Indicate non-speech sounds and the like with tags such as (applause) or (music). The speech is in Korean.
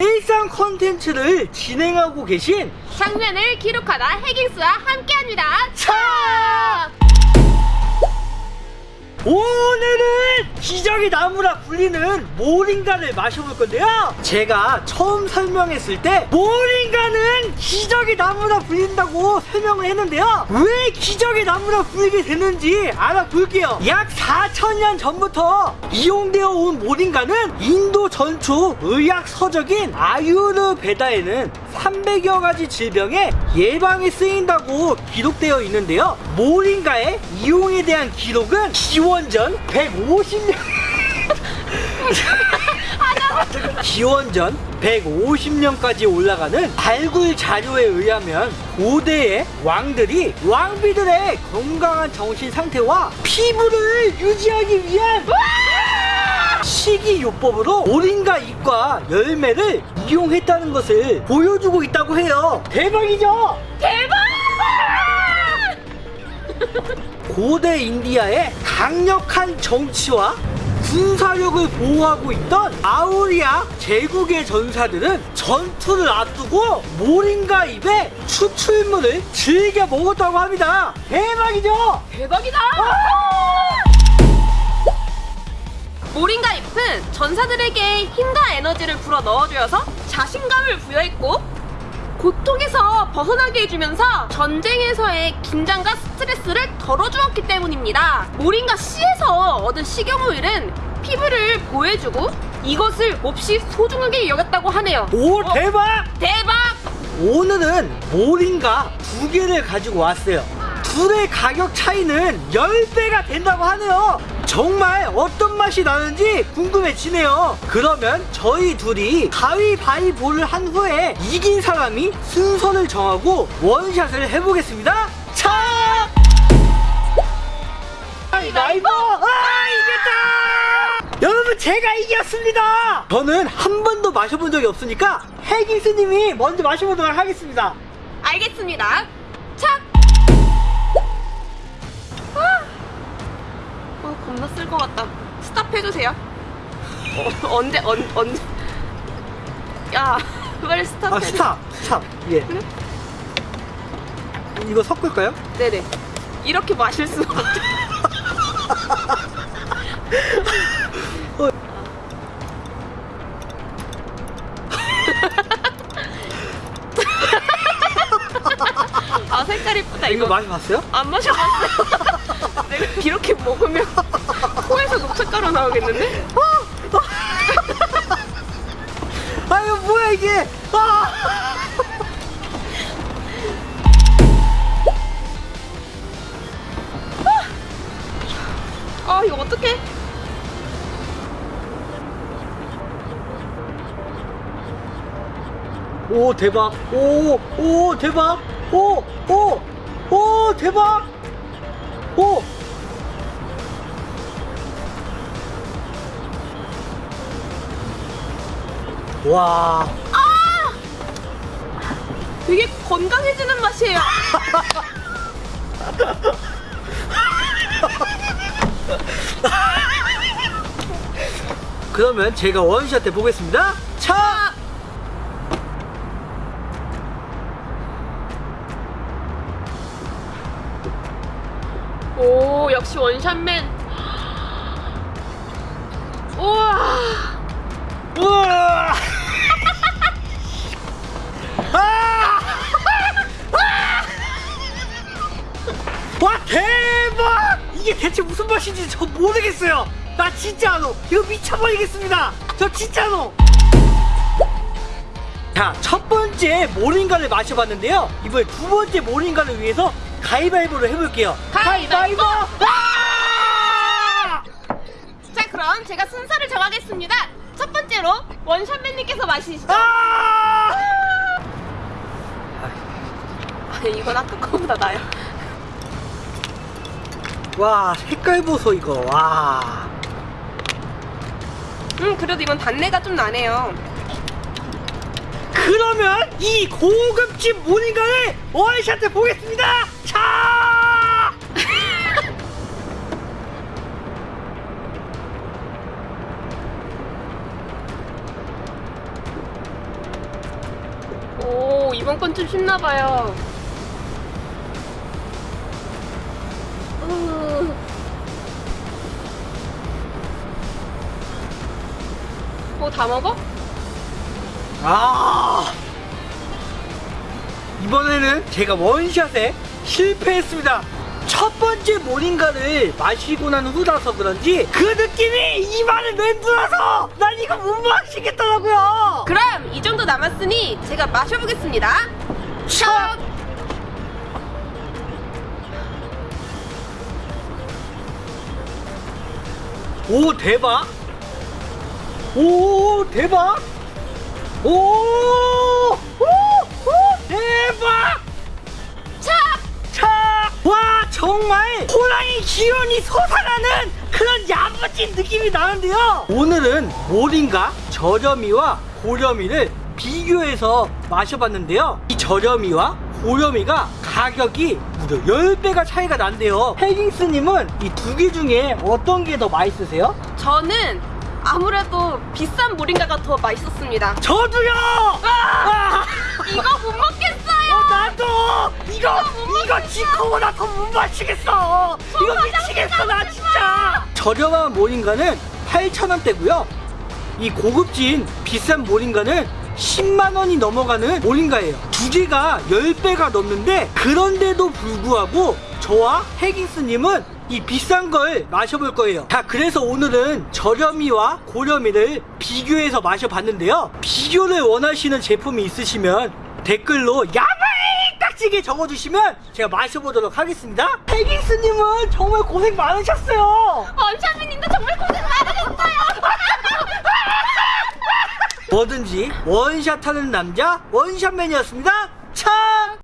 일상 컨텐츠를 진행하고 계신 장면을 기록하다 해깅스와 함께합니다. 차! 오늘은 기적의 나무라 불리는 모링가를 마셔볼 건데요. 제가 처음 설명했을 때 모링가는 기적의 나무라 불린다고 설명을 했는데요. 왜 기적의 나무라 불리게 됐는지 알아볼게요. 약 4천년 전부터 이용되어 온 모링가는 인도 전초 의학 서적인 아유르베다에는 300여 가지 질병의 예방에 쓰인다고 기록되어 있는데요. 모링가의 이용에 대한 기록은 기원전 150년 기원전 150년까지 올라가는 발굴 자료에 의하면 고대의 왕들이 왕비들의 건강한 정신 상태와 피부를 유지하기 위한 식이요법으로 모링가 잎과 열매를 이용했다는 것을 보여주고 있다고 해요. 대박이죠? 대박! (laughs) 고대 인디아의 강력한 정치와 군사력을 보호하고 있던 아우리아 제국의 전사들은 전투를 앞두고 모링가 잎의 추출물을 즐겨 먹었다고 합니다. 대박이죠? 대박이다! 모링가 잎은 전사들에게 힘과 에너지를 불어 넣어주어서 자신감을 부여했고 고통에서 벗어나게 해주면서 전쟁에서의 긴장과 스트레스를 덜어주었기 때문입니다. 모링가 씨에서 얻은 식용유일은 피부를 보호해주고 이것을 몹시 소중하게 여겼다고 하네요. 오 어, 대박! 대박! 오늘은 모링가 두 개를 가지고 왔어요. 둘의 가격 차이는 10배가 된다고 하네요. 정말 어떤 맛이 나는지 궁금해지네요. 그러면 저희 둘이 가위바위보를 한 후에 이긴 사람이 순서를 정하고 원샷을 해보겠습니다. 차! 가위바위보! 아, 이겼다! 여러분 제가 이겼습니다! 저는 한 번도 마셔본 적이 없으니까 해기스님이 먼저 마셔보도록 하겠습니다. 알겠습니다. 겁나 쓸 것 같다. 스탑 해주세요. 어, 언제, 언, 언제. 야, (laughs) 빨리 스탑 아. 스탑 스탑 예 그래? 이거 섞을까요? 네네. 이렇게 마실 수 없죠. 어. 아, 색깔 이쁘다, 이거 이거. 마셔봤어요? 안 마셔봤어요. (laughs) 내가 이렇게 먹으면 녹색가루 나오겠는데? 아 이거 뭐야 이게? 아! 아, 이거 어떡해? 오 대박. 오오 대박. 오오 오 대박. 오 와, 되게 건강해지는 맛이에요. (laughs) 그러면 제가 원샷 해 보겠습니다. 차! 오, 역시 원샷맨. 우와. 우와! 맛인지 저 모르겠어요. 나 진짜로 이거 미쳐버리겠습니다. 저 진짜로. 자, 첫 번째 모링가를 마셔봤는데요. 이번에 두 번째 모링가를 위해서 가위바위보를 해볼게요. 가위바위보! 아! 자, 그럼 제가 순서를 정하겠습니다. 첫 번째로 원샷맨님께서 마시시죠. 아! 아니, 이건 아까 거보다 나요. 와 색깔 보소 이거 와. 음, 그래도 이건 단내가 좀 나네요. 그러면 이 고급진 모닝가를 원샷해 보겠습니다. 차! (laughs) 오, 이번 건 좀 쉽나봐요. 뭐다 먹어? 아 이번에는 제가 원샷에 실패했습니다 첫 번째 모닝가를 마시고 난 후라서 그런지 그 느낌이 입안에 맴돌아서 난 이거 못 마시겠더라고요 그럼 이 정도 남았으니 제가 마셔보겠습니다. 첫! 오 대박 오 대박 오, 오, 오 대박 첫! 차! 와 정말 호랑이 기운이 솟아나는 그런 야무진 느낌이 나는데요 오늘은 모링가 저렴이와 고렴이를 비교해서 마셔봤는데요 이 저렴이와 고렴이가 가격이 무려 10배가 차이가 난대요 헤깅스님은 이 두 개 중에 어떤 게 더 맛있으세요? 저는 아무래도 비싼 모링가가 더 맛있었습니다. 저도요! 아! 이거 못 먹겠어요! 어, 나도 이거 이거 지코보다 더 못 마시겠어. 이거 미치겠어 나 진짜. 저렴한 모링가는 8,000원대고요. 이 고급진 비싼 모링가는 10만 원이 넘어가는 모링가예요. 두 개가 10배가 넘는데 그런데도 불구하고 저와 헤깅스님은 이 비싼 걸 마셔볼 거예요. 자, 그래서 오늘은 저렴이와 고렴이를 비교해서 마셔봤는데요. 비교를 원하시는 제품이 있으시면 댓글로 야바이 딱지게 적어주시면 제가 마셔보도록 하겠습니다. 헤깅스님은 정말 고생 많으셨어요. 원샷맨님도 정말 고생 많으셨어요! 뭐든지 원샷하는 남자 원샷맨이었습니다.